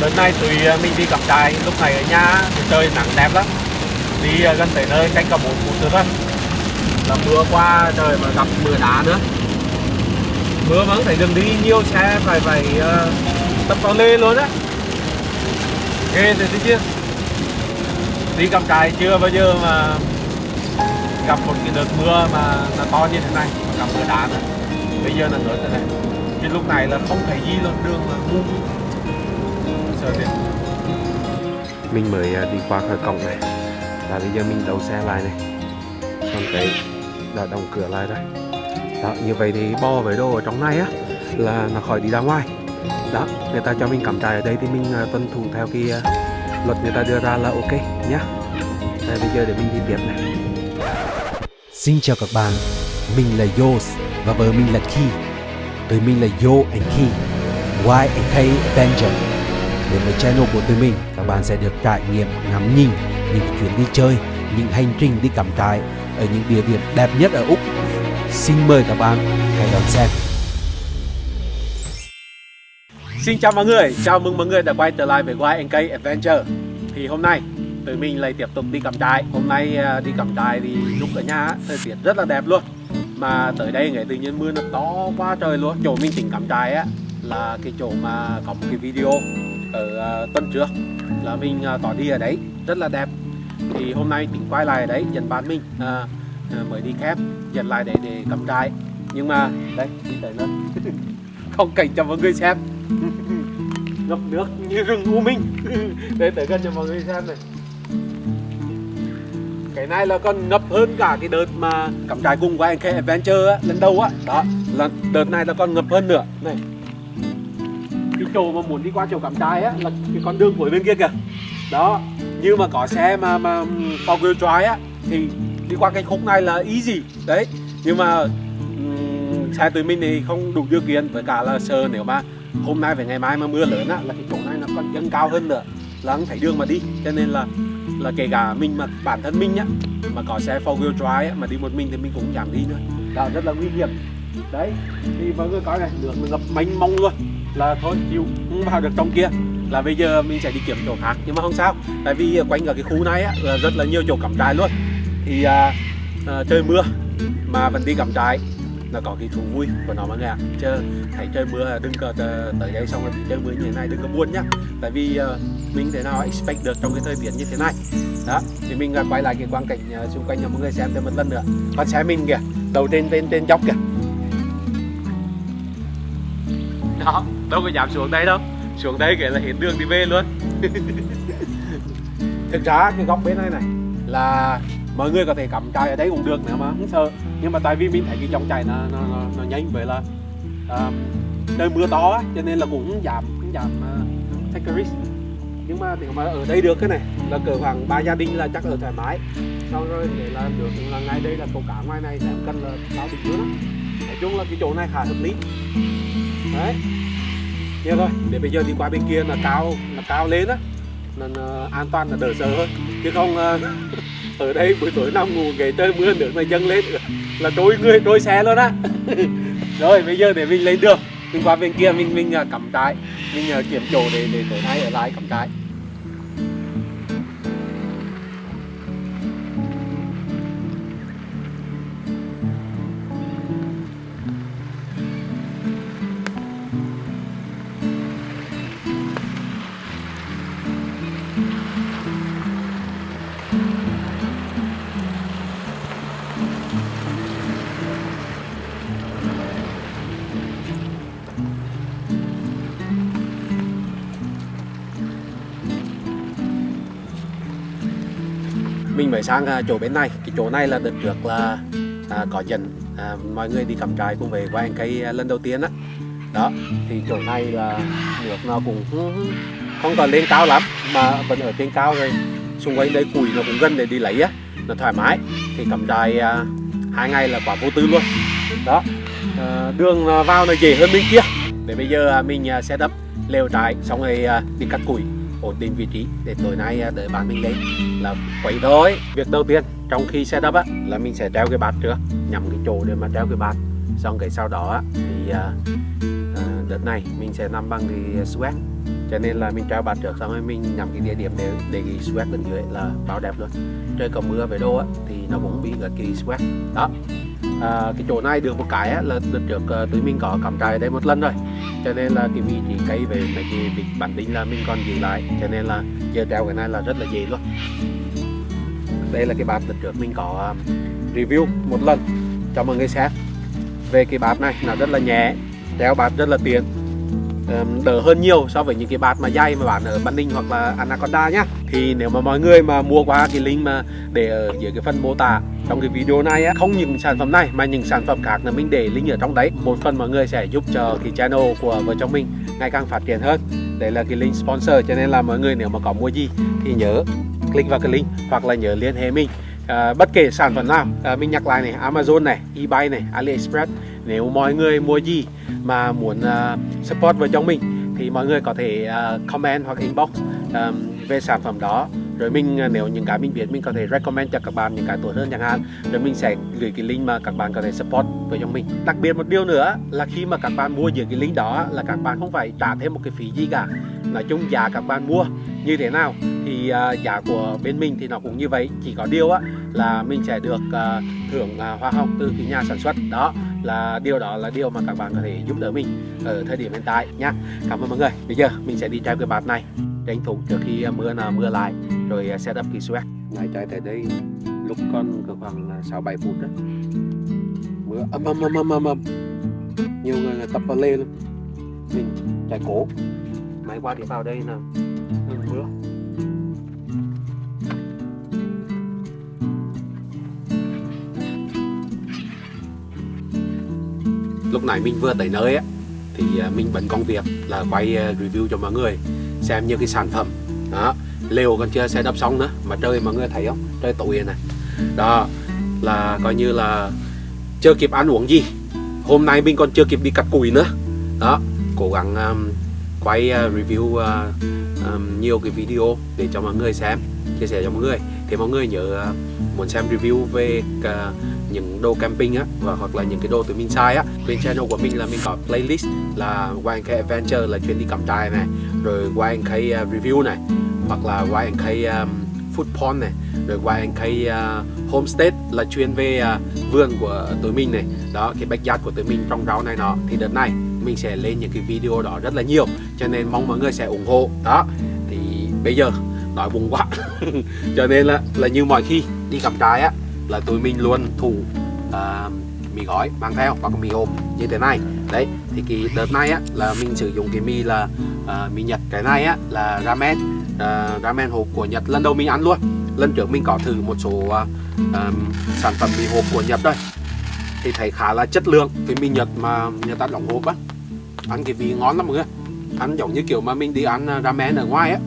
đợt này tụi à, mình đi cắm trại lúc này ở nhà thì trời nắng đẹp lắm. Đi à, gần tới nơi cách cả bốn phút nữa thôi. Là mưa qua trời mà gặp mưa đá nữa. Mưa vẫn phải đường đi nhiều xe phải phải uh, tập vào lê luôn á. Ghê rồi thấy chưa đi cắm trại chưa bao giờ mà gặp một cái đợt mưa mà là to như thế này mà gặp mưa đá nữa. Bây giờ là nữa thế này. Cái lúc này là không thấy gì luôn đường là ngu mình mới à, đi qua khỏi cổng này. Và bây giờ mình đậu xe lại này. Còn cái đã đóng cửa lại rồi. Đó như vậy thì bo với đồ ở trong này á là nó khỏi đi ra ngoài. Đó người ta cho mình cắm trại ở đây thì mình uh, tuân thủ theo cái uh, luật người ta đưa ra là ok nhá. Đây bây giờ để mình đi tiếp này. Xin chào các bạn, mình là Yos và vợ mình là Ki. Tụi mình là Yo and Ki, Y and K Avenger. Với channel của tụi mình, các bạn sẽ được trải nghiệm ngắm nhìn những chuyến đi chơi, những hành trình đi cắm trại ở những địa điểm đẹp nhất ở Úc. Xin mời các bạn hãy đón xem. Xin chào mọi người, chào mừng mọi người đã quay trở lại với YNK Adventure. Thì hôm nay tụi mình lại tiếp tục đi cắm trại. Hôm nay à, đi cắm trại thì lúc ở nhà thời tiết rất là đẹp luôn. Mà tới đây ngày tự nhiên mưa nó to quá trời luôn. Chỗ mình tỉnh cắm trại á là cái chỗ mà có một cái video ở à, tuần trước Là mình à, tỏ đi ở đấy, rất là đẹp. Thì hôm nay tỉnh quay lại ở đấy, dẫn bạn mình à, à mới đi khép Dẫn lại để để cắm trại. Nhưng mà đây, đi tới nữa Không cảnh cho mọi người xem. Ngập nước như rừng u minh. Để tới gần cho mọi người xem này. Cái này là còn ngập hơn cả cái đợt mà cắm trại cùng với anh K Adventure á, lần đầu á. Đó là đợt này là còn ngập hơn nữa. Này cái chỗ mà muốn đi qua chỗ cắm trại á là cái con đường cuối bên kia kìa. Đó như mà có xe mà mà four wheel drive á thì đi qua cái khúc này là easy đấy nhưng mà ừ, xe tụi mình thì không đủ điều kiện với cả là sợ nếu mà hôm nay về ngày mai mà mưa lớn á là cái chỗ này nó còn dâng cao hơn nữa. Là không thấy đường mà đi cho nên là là kể cả mình mà bản thân mình nhá mà có xe four wheel drive á, mà đi một mình thì mình cũng giảm đi nữa. Đó rất là nguy hiểm. Đấy thì mọi người coi này đường ngập mênh mông luôn là thôi chịu không vào được trong kia. Là bây giờ mình sẽ đi kiếm chỗ khác nhưng mà không sao. Tại vì quanh ở cái khu này á, là rất là nhiều chỗ cắm trại luôn. Thì à, à, trời mưa mà vẫn đi cắm trại. Là có cái thú vui của nó mọi người ạ chứ thấy trời mưa đừng có tới đây xong rồi bị trời mưa như thế này đừng có buồn nhá. Tại vì uh, mình thế nào expect được trong cái thời tiết như thế này. Đó thì mình uh, quay lại cái quang cảnh uh, xung quanh cho mọi người xem thêm một lần nữa. Con xe mình kìa đầu trên trên trên dốc kìa đó đâu có dám xuống đây đâu. Xuống đây kể là hết đường đi về luôn. Thực ra cái góc bên này này là mọi người có thể cắm trại ở đây cũng được nữa mà không sợ. Nhưng mà tại vì mình thấy cái dòng chảy nó nó, nó, nó nhanh vậy là uh, trời mưa to á, cho nên là cũng không giảm cũng giảm uh, take a risk. Nhưng mà nếu mà ở đây được cái này là cỡ khoảng ba gia đình là chắc ở thoải mái. Sau rồi để là được là ngay đây là cầu cá ngoài này sẽ cần là bao bình nữa. Nói chung là cái chỗ này khá hợp lý. Đấy thế thôi. Để bây giờ đi qua bên kia là cao là cao lên á. Là, là an toàn là đỡ sợ hơn. Chứ không uh, ở đây buổi tối nằm ngủ nghỉ tới mưa nước này dâng lên. Là trôi người trôi xe luôn á. Rồi bây giờ để mình lên đường. Mình qua bên kia mình mình ờ, cắm trại. Mình kiểm kiếm chỗ để để tối nay ở lại cắm trại. Mình mới sang à, chỗ bên này. Cái chỗ này là đợt trước là à, có dẫn à, mọi người đi cắm trại cùng về qua anh cây à, lần đầu tiên á. Đó thì chỗ này là nước nó cũng không còn lên cao lắm mà vẫn ở trên cao rồi. Xung quanh đây củi nó cũng gần để đi lấy á nó thoải mái. Thì cắm trại à, hai ngày là quả vô tư luôn. Đó à, đường à, vào nó dễ hơn bên kia. Để bây giờ à, mình à, sẽ đắp lều trại xong rồi đi cắt củi ổn định vị trí để tối nay à, đợi bạn mình lên là quậy thôi việc đầu tiên trong khi setup á là mình sẽ treo cái bát trước nhằm cái chỗ để mà treo cái bát xong cái sau đó á, thì à, à, đợt này mình sẽ nằm bằng cái sweat cho nên là mình treo bạt trước xong rồi mình nhắm cái địa điểm để để cái sweat bên dưới là bao đẹp luôn. Trời có mưa về đô á thì nó cũng bị gật cái sweat. đó. À, cái chỗ này được một cái á, là đợt trước à, tụi mình có cắm trại ở đây một lần rồi cho nên là cái vị trí cây về mấy cái vị bản tính là mình còn giữ lại. Cho nên là giờ treo cái này là rất là dễ luôn. Đây là cái bạt lần trước mình có um, review một lần cho mọi người xem. Về cái bạt này, nó rất là nhẹ, treo bạt rất là tiện đỡ hơn nhiều so với những cái bạt mà dày mà bán ở Ban Ninh hoặc là Anaconda nhá. Thì nếu mà mọi người mà mua qua cái link mà để ở dưới cái phần mô tả trong cái video này á không những sản phẩm này mà những sản phẩm khác là mình để link ở trong đấy. Một phần mọi người sẽ giúp cho cái channel của vợ chồng mình ngày càng phát triển hơn. Đấy là cái link sponsor cho nên là mọi người nếu mà có mua gì thì nhớ click vào cái link hoặc là nhớ liên hệ mình. À, bất kể sản phẩm nào à, mình nhắc lại này Amazon này eBay này AliExpress nếu mọi người mua gì mà muốn uh, support vợ chồng mình thì mọi người có thể uh, comment hoặc inbox um, về sản phẩm đó. Rồi mình uh, nếu những cái mình biết mình có thể recommend cho các bạn những cái tốt hơn chẳng hạn. Rồi mình sẽ gửi cái link mà các bạn có thể support với chồng mình. Đặc biệt một điều nữa là khi mà các bạn mua dưới cái link đó là các bạn không phải trả thêm một cái phí gì cả. Nói chung giá các bạn mua như thế nào thì uh, giá của bên mình thì nó cũng như vậy. Chỉ có điều á là mình sẽ được uh, thưởng uh, hoa hồng từ cái nhà sản xuất. Đó là điều đó là điều mà các bạn có thể giúp đỡ mình ở thời điểm hiện tại nhá. Cảm ơn mọi người. Bây giờ mình sẽ đi treo cái bạt này. Tranh thủ trước khi mưa nào mưa lại rồi set up cái swag ngày chạy tới đây lúc con cỡ khoảng sáu bảy phút đó mưa âm âm âm âm âm âm nhiều người tập vào lên luôn mình chạy cố. Máy qua thì vào đây là lúc này mình vừa tới nơi á thì à, mình bận công việc là quay à, review cho mọi người xem như cái sản phẩm. Đó lều còn chưa đắp xong nữa mà trời mọi người thấy không? Trời tối này. Đó là coi như là chưa kịp ăn uống gì. Hôm nay mình còn chưa kịp đi cắt củi nữa. Đó cố gắng um, quay uh, review uh, um, nhiều cái video để cho mọi người xem chia sẻ cho mọi người. Thì mọi người nhớ uh, muốn xem review về những đồ camping á và hoặc là những cái đồ tụi mình xài á. Bên channel của mình là mình có playlist là YNK Adventure là chuyên đi cắm trại này rồi YNK à, review này hoặc là YNK um, à, food porn này rồi YNK uh, à, homestead là chuyên về uh, vườn của tụi mình này. Đó cái backyard của tụi mình trong rau này nọ. Thì đợt này mình sẽ lên những cái video đó rất là nhiều cho nên mong mọi người sẽ ủng hộ. Đó thì bây giờ nói buồn quá. Cho nên là là như mọi khi đi cắm trại á là tụi mình luôn thủ uh, mì gói mang theo hoặc mì hộp như thế này. Đấy thì cái đợt này á là mình sử dụng cái mì là uh, mì nhật. Cái này á là ramen uh, ramen hộp của nhật. Lần đầu mình ăn luôn lần trước mình có thử một số uh, um, sản phẩm mì hộp của nhật đây. Thì thấy khá là chất lượng cái mì nhật mà người ta đóng hộp á. Ăn cái vị ngon lắm mọi người. Ăn giống như kiểu mà mình đi ăn ramen ở ngoài á.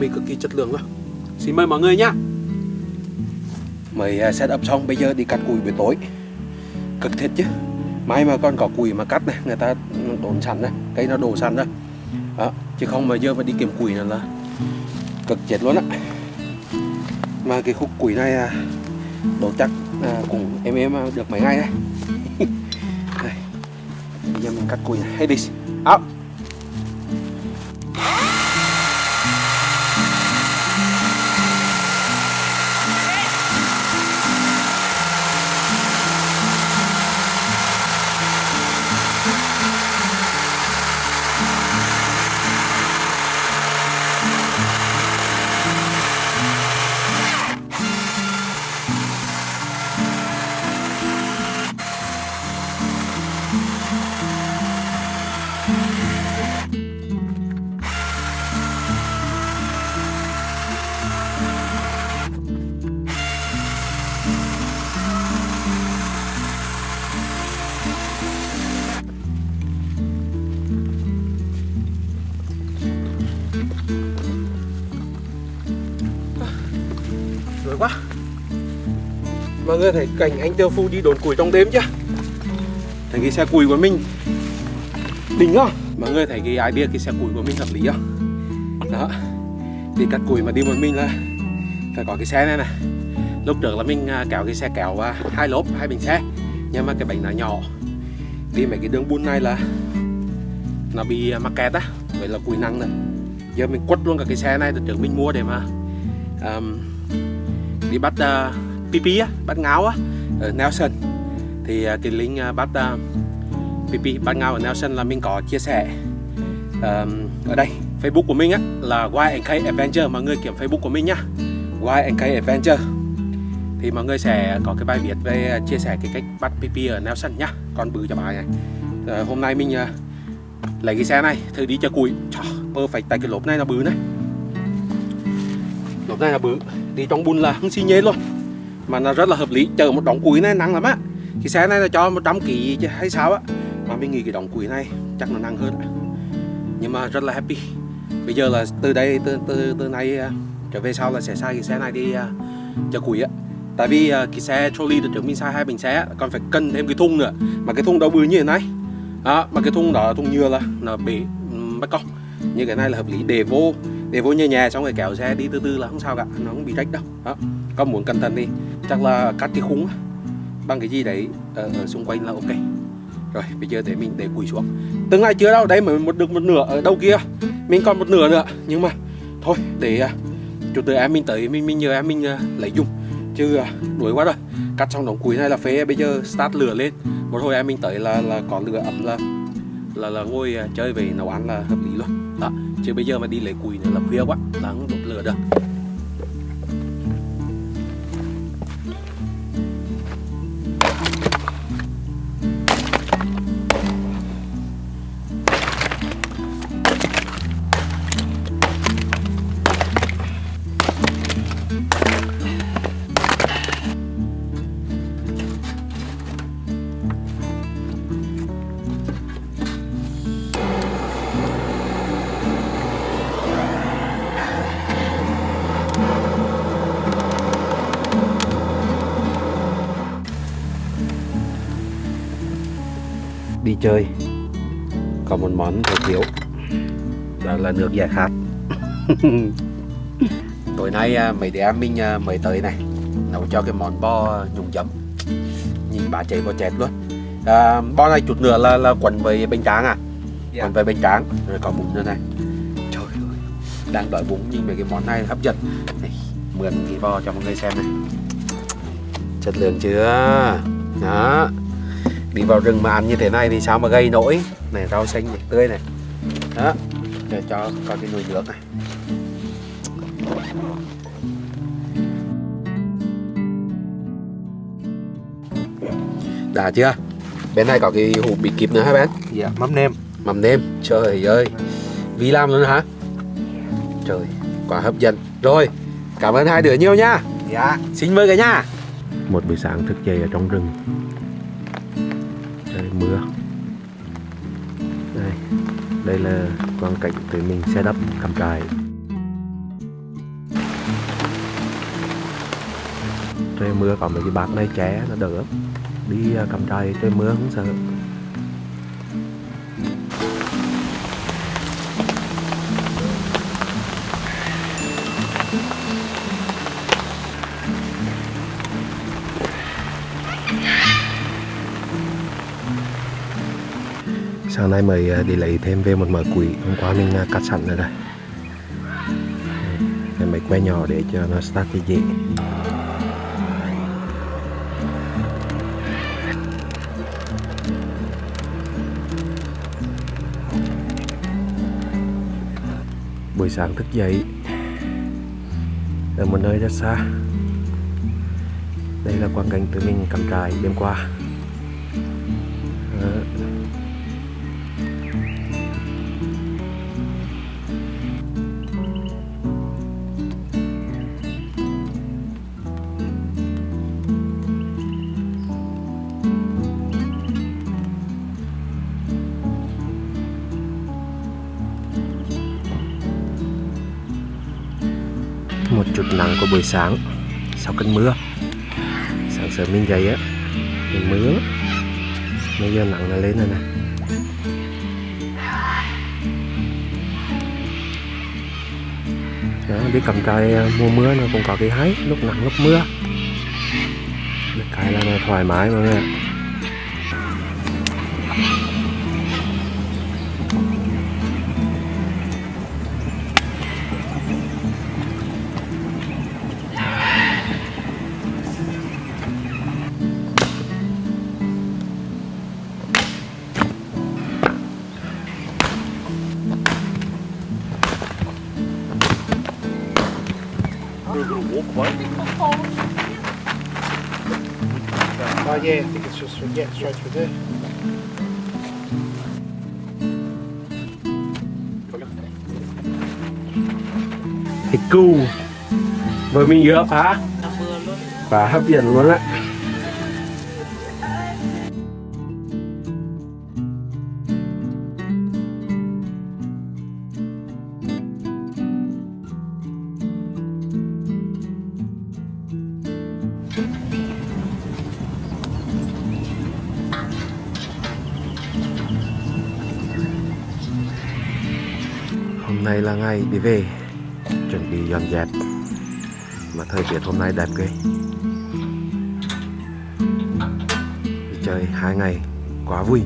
Mì cực kỳ chất lượng luôn xin mời mọi người nhá mới à, set up xong bây giờ đi cắt củi buổi tối. Cực thiệt chứ. Mai mà con có củi mà cắt này người ta đốn sẵn này cây nó đổ sẵn rồi đó. chứ không mà giờ mà đi kiếm củi này là cực chết luôn á. Mà cái khúc củi này à, đổ chắc à, cũng em em à, được mấy ngày đấy. đây bây giờ mình cắt củi này. Hey this out rồi quá. Mọi người thấy cảnh anh tiêu phu đi đốn củi trong đêm chưa thấy cái xe củi của mình. Đỉnh không mọi người thấy cái idea cái xe củi của mình hợp lý không đó. Đi cắt củi mà đi một mình là phải có cái xe này này lúc trước là mình à, kéo cái xe kéo à, hai lốp hai bình xe. Nhưng mà cái bánh nó nhỏ. Đi mấy cái đường buôn này là nó bị à, mắc kẹt á. Vậy là cùi năng rồi. giờ mình quất luôn cả cái xe này từ trước mình mua để mà um, đi bắt ờ, uh, pipi á bắt ngáo á ở Nelson. Thì uh, cái link uh, bắt ờ, uh, pipi bắt ngáo ở Nelson là mình có chia sẻ um, ở đây. Facebook của mình á là YNK Adventure. Mọi người kiểm Facebook của mình nhá. YNK Adventure. Thì mọi người sẽ có cái bài viết về ờ, chia sẻ cái cách bắt PP ở Nelson nhá. Con bự cho bà này. À, hôm nay mình uh, lấy cái xe này thử đi cho cùi, Trời, perfect tại cái lốp này là bự này lốp này là bự. Đi trong bùn là không xi nhê luôn. Mà nó rất là hợp lý. Chờ một đống củi này nặng lắm á. Cái xe này là cho 100 kg chứ hay sao á. Mà mình nghĩ cái đống củi này chắc nó nặng hơn nhưng mà rất là happy. Bây giờ là từ đây từ từ từ nay à, trở về sau là sẽ xài cái xe này đi à, uh, chở củi á. Tại vì uh, cái xe trolley được trước mình xài hai bình xe còn phải cân thêm cái thùng nữa. Mà cái thùng đó bự như thế này. Đó mà cái thùng đó thùng nhựa là nó bị ừ, mất cong như cái này là hợp lý. Để vô để vô nhà nhà xong rồi kéo xe đi từ từ là không sao cả nó không bị rách đâu. Đó con muốn cẩn thận đi. Chắc là cắt cái khung bằng cái gì đấy ở, ở xung quanh là ok. Rồi bây giờ để mình để củi xuống. Tương ngày chưa đâu đấy mới một được một nửa ở đâu kia. Mình còn một nửa nữa nhưng mà thôi để uh, chủ từ em mình tới mình mình nhờ em mình uh, lấy dùng. Chứ uh, đuổi quá rồi. Cắt xong đống củi này là phế bây giờ start lửa lên. Một hồi em mình tới là là có lửa ấm là là là ngồi uh, chơi về nấu ăn là hợp lý luôn đó, chứ bây giờ mà đi lấy củi nữa là khuya quá là không đốt lửa được chơi. Có một món không thiếu đó là nước giải khát. Tối nay à, mấy đứa em mình à, mới tới này. Nấu cho cái món bo nhúng chấm. Nhìn bà chạy bo chẹt luôn. À, bo này chút nữa là là quần với bánh tráng à? Dạ. quần với bánh tráng. Rồi có bún nữa này. Trời ơi đang đợi bún nhìn mấy cái món này hấp dẫn. Này, mượn cái bo cho mọi người xem này. Chất lượng chưa? Đó đi vào rừng mà ăn như thế này thì sao mà gây nổi này rau xanh này, tươi này. Đó để cho có cái nồi nước này. Đã chưa? Bên này có cái hũ bị kịp nữa hả bên dạ mắm nêm. Mắm nêm. Trời ơi. Vi làm luôn hả? Trời quá hấp dẫn. Rồi cảm ơn hai đứa nhiều nha. Dạ. Xin mời cả nhà. Một buổi sáng thức dậy ở trong rừng đây là quang cảnh tụi mình xe đắp cắm trại trời mưa có mấy cái bát này ché nó đỡ. Đi cắm trại trời mưa không sợ. Hôm nay mới à, đi lấy thêm về một mớ quỷ. Hôm qua mình à, cắt sẵn rồi đây. Cái mấy que nhỏ để cho nó start thì dễ. Buổi sáng thức dậy. Ở một nơi rất xa. Đây là quang cảnh tụi mình cắm trại đêm qua. Chút nắng của buổi sáng. Sau cơn mưa, sáng sớm mình dậy á thì mưa. Bây giờ nắng nó lên rồi nè. Đó, biết cầm tay mua à, mùa mưa nó cũng có cái hay, lúc nắng, lúc mưa. Được cái là nó thoải mái mọi người ạ. It's yeah, straight through there. Thịt cu. Với mình giữa phá. Phá hấp dẫn luôn á nay đi về, Chuẩn bị dọn dẹp. Mà thời tiết hôm nay đẹp ghê. Đi chơi hai ngày, Quá vui.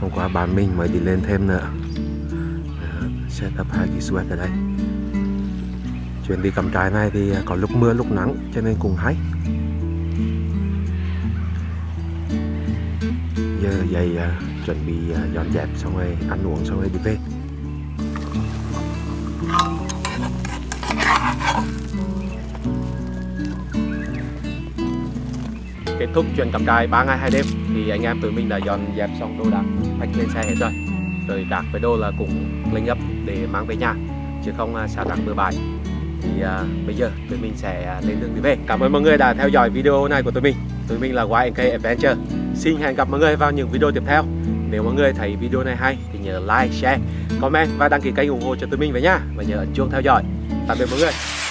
Hôm qua bạn mình mới đi lên thêm nữa. Ờ, set up hai cái sweat ở đây. Chuyến đi cắm trại này thì có lúc mưa lúc nắng, Cho nên cũng hay. Giờ dậy ờ, chuẩn bị ờ, dọn dẹp xong rồi ăn uống xong rồi đi về. Kết thúc chuyến cắm trại 3 ngày 2 đêm Thì anh em tụi mình đã dọn dẹp xong đồ đạc khách lên xe hết rồi. Rồi các cái đồ là cũng lên gấp để mang về nhà Chứ không à, xả sao bừa bãi. Thì à, bây giờ tụi mình sẽ à, lên đường đi về. Cảm ơn mọi người đã theo dõi video này của tụi mình. Tụi mình là YNK Adventure. Xin hẹn gặp mọi người vào những video tiếp theo. Nếu mọi người thấy video này hay thì nhớ like, share, comment và đăng ký kênh ủng hộ cho tụi mình với nha. Và nhớ ấn chuông theo dõi. Tạm biệt mọi người.